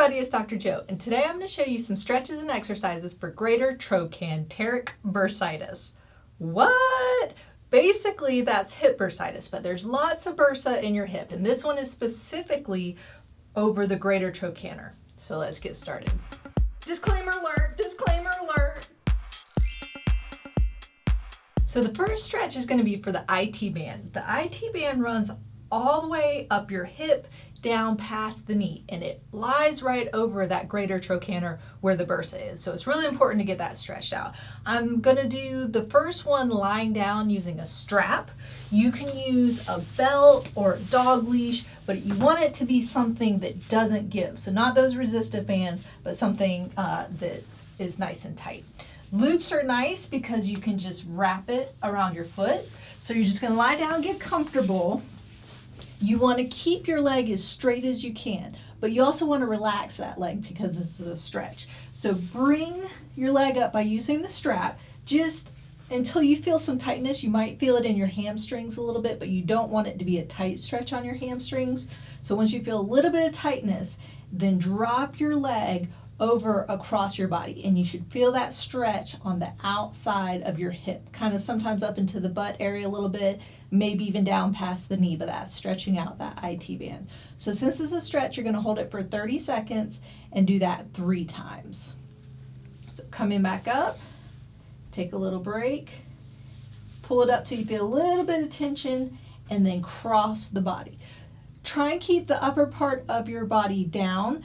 everybody, it's Dr. Joe, and today I'm going to show you some stretches and exercises for greater trochanteric bursitis. What? Basically, that's hip bursitis, but there's lots of bursa in your hip, and this one is specifically over the greater trochanter. So let's get started. Disclaimer alert, disclaimer alert. So the first stretch is going to be for the IT band. The IT band runs all the way up your hip down past the knee and it lies right over that greater trochanter where the bursa is. So it's really important to get that stretched out. I'm gonna do the first one lying down using a strap. You can use a belt or a dog leash, but you want it to be something that doesn't give. So not those resistive bands, but something uh, that is nice and tight. Loops are nice because you can just wrap it around your foot. So you're just gonna lie down, get comfortable, you want to keep your leg as straight as you can, but you also want to relax that leg because this is a stretch. So bring your leg up by using the strap just until you feel some tightness. You might feel it in your hamstrings a little bit, but you don't want it to be a tight stretch on your hamstrings. So once you feel a little bit of tightness, then drop your leg over across your body and you should feel that stretch on the outside of your hip kind of sometimes up into the butt area a little bit maybe even down past the knee but that's stretching out that IT band. So since this is a stretch you're going to hold it for 30 seconds and do that three times. So coming back up take a little break pull it up till you feel a little bit of tension and then cross the body. Try and keep the upper part of your body down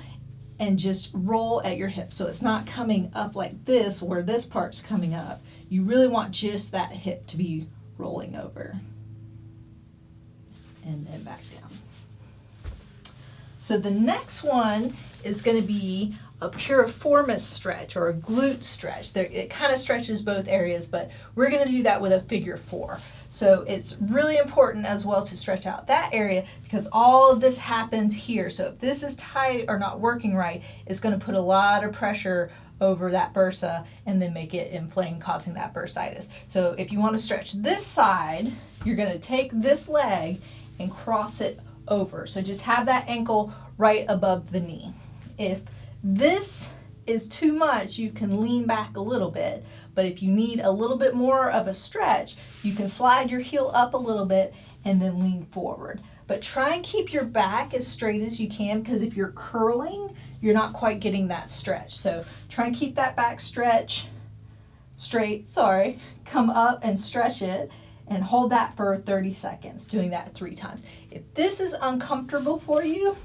and just roll at your hip. So it's not coming up like this where this part's coming up. You really want just that hip to be rolling over. And then back down. So the next one is going to be a piriformis stretch or a glute stretch. There, it kind of stretches both areas, but we're going to do that with a figure four. So it's really important as well to stretch out that area because all of this happens here. So if this is tight or not working right, it's going to put a lot of pressure over that bursa and then make it inflamed, causing that bursitis. So if you want to stretch this side, you're going to take this leg and cross it over. So just have that ankle right above the knee. If this is too much, you can lean back a little bit. But if you need a little bit more of a stretch, you can slide your heel up a little bit and then lean forward. But try and keep your back as straight as you can because if you're curling, you're not quite getting that stretch. So try and keep that back stretch straight, sorry, come up and stretch it and hold that for 30 seconds, doing that three times. If this is uncomfortable for you,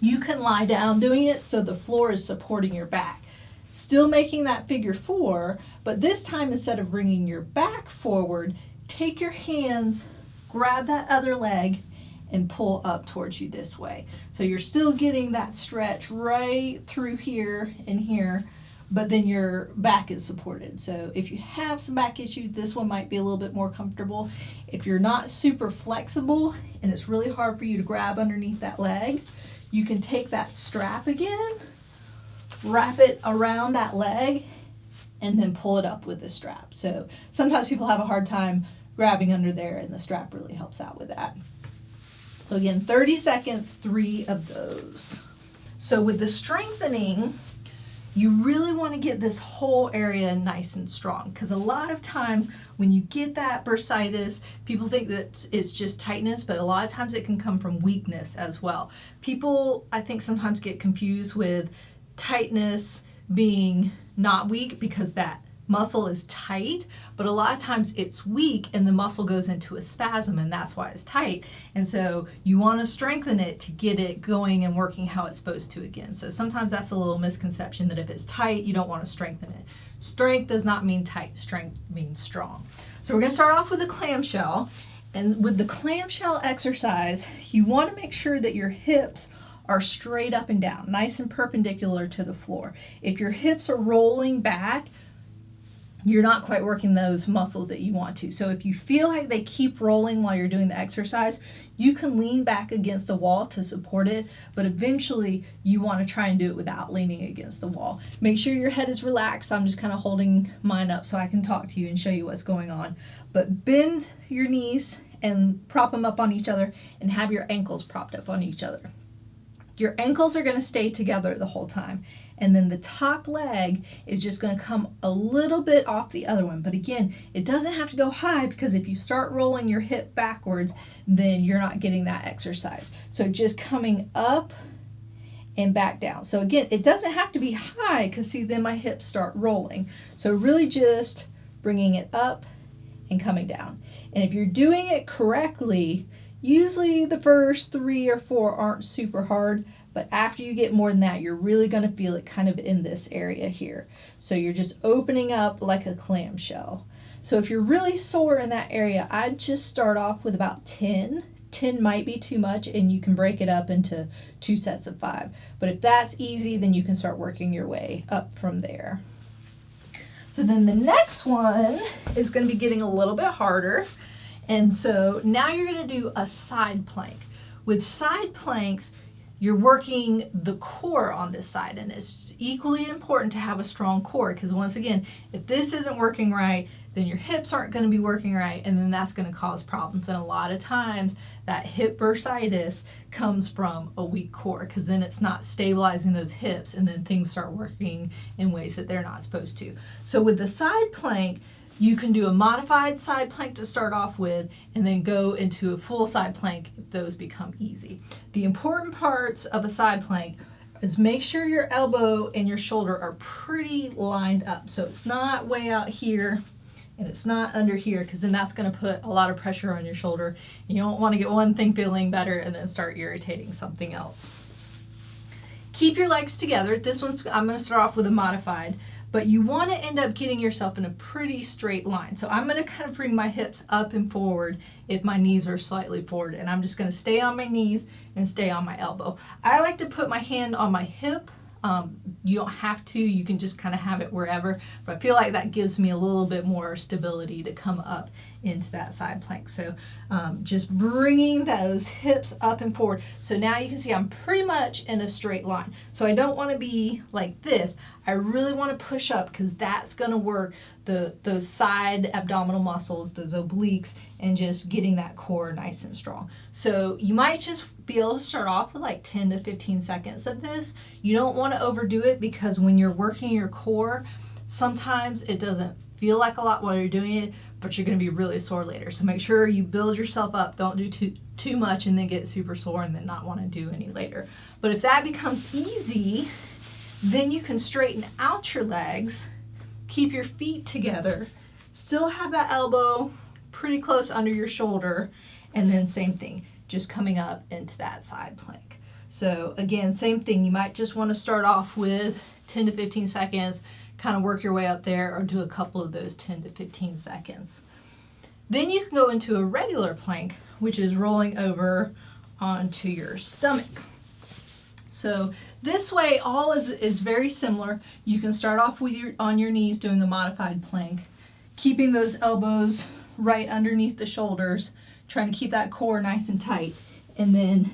you can lie down doing it so the floor is supporting your back. Still making that figure four, but this time instead of bringing your back forward, take your hands, grab that other leg, and pull up towards you this way. So you're still getting that stretch right through here and here, but then your back is supported. So if you have some back issues, this one might be a little bit more comfortable. If you're not super flexible and it's really hard for you to grab underneath that leg, you can take that strap again, wrap it around that leg, and then pull it up with the strap. So sometimes people have a hard time grabbing under there and the strap really helps out with that. So again, 30 seconds, three of those. So with the strengthening, you really want to get this whole area nice and strong because a lot of times when you get that bursitis, people think that it's just tightness, but a lot of times it can come from weakness as well. People, I think, sometimes get confused with tightness being not weak because that muscle is tight, but a lot of times it's weak and the muscle goes into a spasm and that's why it's tight. And so you want to strengthen it to get it going and working how it's supposed to again. So sometimes that's a little misconception that if it's tight, you don't want to strengthen it. Strength does not mean tight, strength means strong. So we're going to start off with a clamshell. And with the clamshell exercise, you want to make sure that your hips are straight up and down, nice and perpendicular to the floor. If your hips are rolling back, you're not quite working those muscles that you want to. So if you feel like they keep rolling while you're doing the exercise, you can lean back against a wall to support it, but eventually you want to try and do it without leaning against the wall. Make sure your head is relaxed. I'm just kind of holding mine up so I can talk to you and show you what's going on. But bend your knees and prop them up on each other and have your ankles propped up on each other. Your ankles are gonna stay together the whole time. And then the top leg is just gonna come a little bit off the other one. But again, it doesn't have to go high because if you start rolling your hip backwards, then you're not getting that exercise. So just coming up and back down. So again, it doesn't have to be high because see, then my hips start rolling. So really just bringing it up and coming down. And if you're doing it correctly, usually the first three or four aren't super hard, but after you get more than that, you're really going to feel it kind of in this area here. So you're just opening up like a clamshell. So if you're really sore in that area, I'd just start off with about 10. 10 might be too much and you can break it up into two sets of five. But if that's easy, then you can start working your way up from there. So then the next one is going to be getting a little bit harder. And so now you're to do a side plank. With side planks, you're working the core on this side and it's equally important to have a strong core because once again if this isn't working right then your hips aren't to be working right and then that's to cause problems and a lot of times that hip bursitis comes from a weak core because then it's not stabilizing those hips and then things start working in ways that they're not supposed to so with the side plank you can do a modified side plank to start off with and then go into a full side plank if those become easy. The important parts of a side plank is make sure your elbow and your shoulder are pretty lined up. So it's not way out here and it's not under here because then that's going to put a lot of pressure on your shoulder. You don't want to get one thing feeling better and then start irritating something else. Keep your legs together. This one's, I'm going to start off with a modified but you want to end up getting yourself in a pretty straight line. So I'm going to kind of bring my hips up and forward if my knees are slightly forward and I'm just going to stay on my knees and stay on my elbow. I like to put my hand on my hip um, you don't have to, you can just kind of have it wherever, but I feel like that gives me a little bit more stability to come up into that side plank. So um, just bringing those hips up and forward. So now you can see I'm pretty much in a straight line. So I don't want to be like this. I really want to push up because that's going to work the those side abdominal muscles, those obliques, and just getting that core nice and strong. So you might just be able to start off with like 10 to 15 seconds of this. You don't want to overdo it because when you're working your core, sometimes it doesn't feel like a lot while you're doing it, but you're going to be really sore later. So make sure you build yourself up. Don't do too, too much and then get super sore and then not want to do any later. But if that becomes easy, then you can straighten out your legs, keep your feet together, still have that elbow pretty close under your shoulder, and then same thing, just coming up into that side plank. So again, same thing, you might just want to start off with 10 to 15 seconds, kind of work your way up there or do a couple of those 10 to 15 seconds. Then you can go into a regular plank, which is rolling over onto your stomach. So this way, all is, is very similar. You can start off with your on your knees doing a modified plank, keeping those elbows right underneath the shoulders, trying to keep that core nice and tight. And then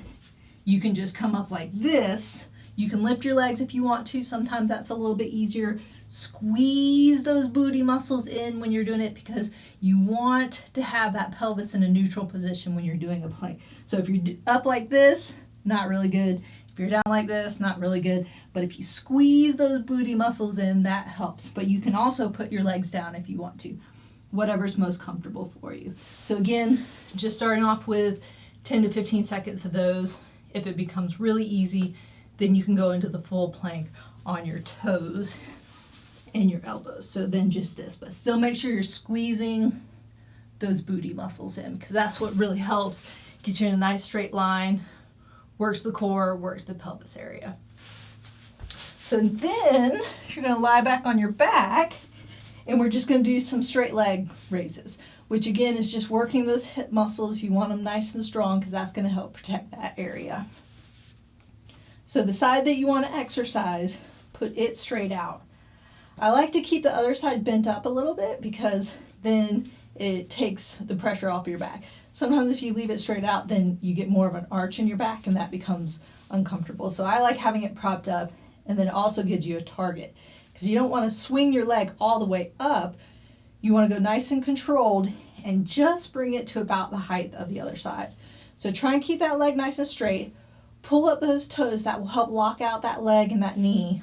you can just come up like this. You can lift your legs if you want to. Sometimes that's a little bit easier. Squeeze those booty muscles in when you're doing it because you want to have that pelvis in a neutral position when you're doing a plank. So if you're up like this, not really good. If you're down like this, not really good. But if you squeeze those booty muscles in, that helps. But you can also put your legs down if you want to. Whatever's most comfortable for you. So again, just starting off with 10 to 15 seconds of those. If it becomes really easy, then you can go into the full plank on your toes and your elbows. So then just this, but still make sure you're squeezing those booty muscles in because that's what really helps get you in a nice straight line, works the core, works the pelvis area. So then you're gonna lie back on your back and we're just gonna do some straight leg raises, which again is just working those hip muscles. You want them nice and strong because that's gonna help protect that area. So the side that you wanna exercise, put it straight out. I like to keep the other side bent up a little bit because then it takes the pressure off your back. Sometimes if you leave it straight out, then you get more of an arch in your back and that becomes uncomfortable. So I like having it propped up and then also gives you a target because you don't want to swing your leg all the way up. You want to go nice and controlled and just bring it to about the height of the other side. So try and keep that leg nice and straight. pull up those toes. That will help lock out that leg and that knee.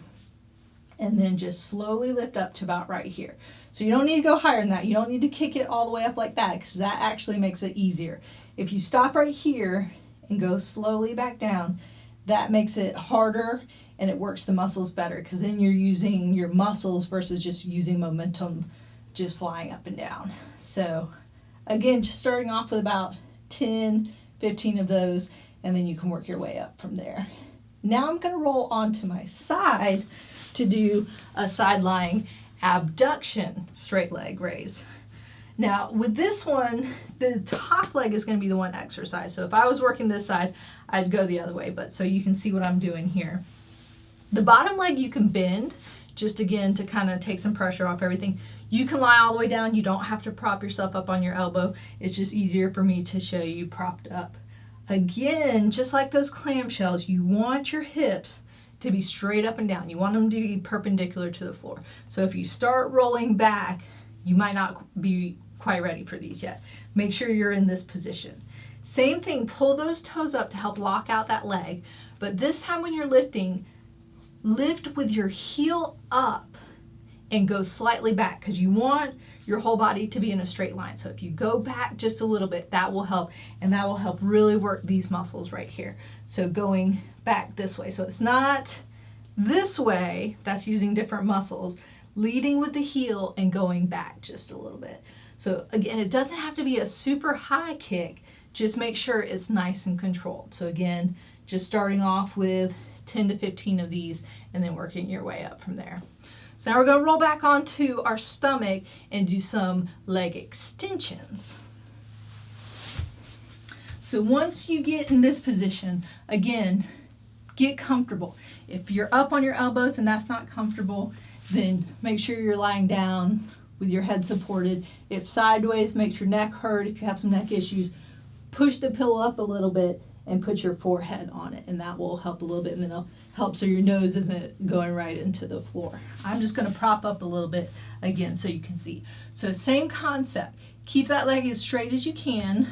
And then just slowly lift up to about right here. So you don't need to go higher than that. You don't need to kick it all the way up like that because that actually makes it easier. If you stop right here and go slowly back down, that makes it harder and it works the muscles better because then you're using your muscles versus just using momentum just flying up and down. So again, just starting off with about 10, 15 of those, and then you can work your way up from there. Now I'm gonna roll onto my side to do a side lying abduction straight leg raise. Now with this one, the top leg is gonna be the one exercise. So if I was working this side, I'd go the other way, but so you can see what I'm doing here. The bottom leg you can bend, just again to kind of take some pressure off everything. You can lie all the way down. You don't have to prop yourself up on your elbow. It's just easier for me to show you propped up. Again, just like those clamshells, you want your hips to be straight up and down. You want them to be perpendicular to the floor. So if you start rolling back, you might not be quite ready for these yet. Make sure you're in this position. Same thing, pull those toes up to help lock out that leg. But this time when you're lifting, lift with your heel up and go slightly back because you want your whole body to be in a straight line. So if you go back just a little bit, that will help and that will help really work these muscles right here. So going back this way. So it's not this way, that's using different muscles, leading with the heel and going back just a little bit. So again, it doesn't have to be a super high kick, just make sure it's nice and controlled. So again, just starting off with 10 to 15 of these and then working your way up from there. So now we're going to roll back onto our stomach and do some leg extensions. So once you get in this position, again, get comfortable. If you're up on your elbows and that's not comfortable, then make sure you're lying down with your head supported. If sideways makes your neck hurt, if you have some neck issues, push the pillow up a little bit and put your forehead on it and that will help a little bit and then it'll help so your nose isn't going right into the floor. I'm just going to prop up a little bit again so you can see. So same concept. Keep that leg as straight as you can.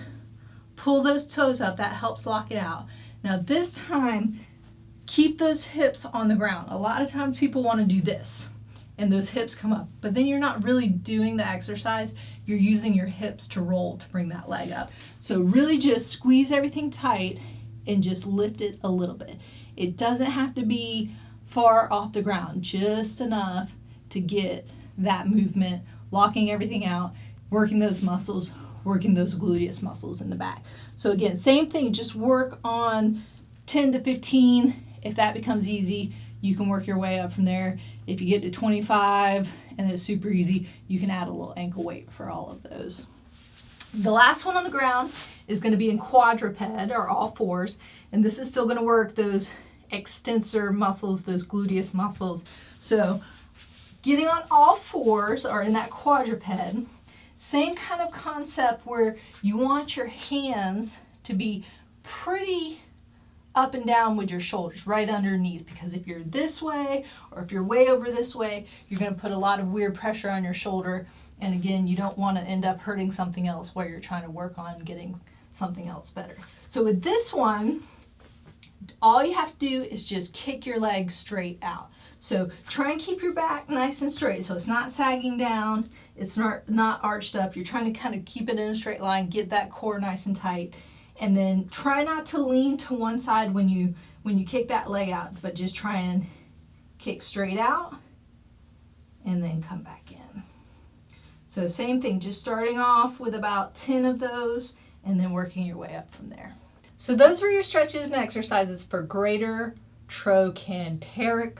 Pull those toes up. That helps lock it out. Now this time, keep those hips on the ground. A lot of times people want to do this and those hips come up, but then you're not really doing the exercise. You're using your hips to roll to bring that leg up. So really just squeeze everything tight and just lift it a little bit. It doesn't have to be far off the ground, just enough to get that movement, locking everything out, working those muscles, working those gluteus muscles in the back. So again, same thing, just work on 10 to 15. If that becomes easy, you can work your way up from there. If you get to 25 and it's super easy, you can add a little ankle weight for all of those. The last one on the ground is going to be in quadruped or all fours, and this is still going to work those extensor muscles, those gluteus muscles. So getting on all fours or in that quadruped, same kind of concept where you want your hands to be pretty up and down with your shoulders right underneath because if you're this way or if you're way over this way you're going to put a lot of weird pressure on your shoulder. And again you don't want to end up hurting something else while you're trying to work on getting something else better. So with this one all you have to do is just kick your leg straight out. So try and keep your back nice and straight so it's not sagging down it's not not arched up. You're trying to kind of keep it in a straight line get that core nice and tight and then try not to lean to one side when you when you kick that leg out but just try and kick straight out and then come back in so same thing just starting off with about 10 of those and then working your way up from there so those were your stretches and exercises for greater trochanteric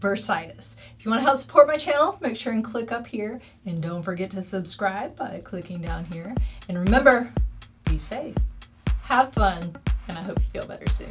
bursitis. If you want to help support my channel, make sure and click up here and don't forget to subscribe by clicking down here. And remember, be safe have fun, and I hope you feel better soon.